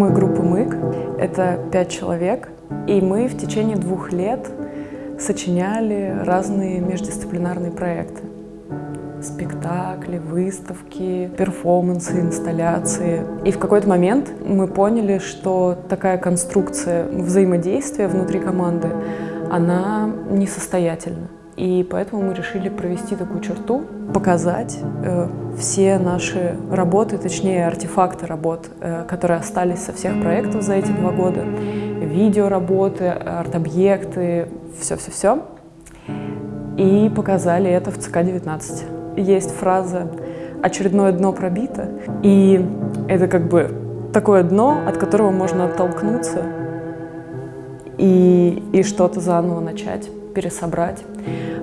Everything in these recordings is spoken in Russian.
Мы группа МЫК, это пять человек, и мы в течение двух лет сочиняли разные междисциплинарные проекты. Спектакли, выставки, перформансы, инсталляции. И в какой-то момент мы поняли, что такая конструкция взаимодействия внутри команды, она несостоятельна. И поэтому мы решили провести такую черту, показать э, все наши работы, точнее артефакты работ, э, которые остались со всех проектов за эти два года. Видеоработы, арт-объекты, все-все-все. И показали это в ЦК-19. Есть фраза «очередное дно пробито», и это как бы такое дно, от которого можно оттолкнуться и, и что-то заново начать, пересобрать.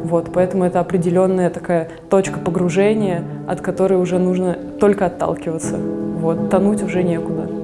Вот, поэтому это определенная такая точка погружения, от которой уже нужно только отталкиваться. Вот, тонуть уже некуда.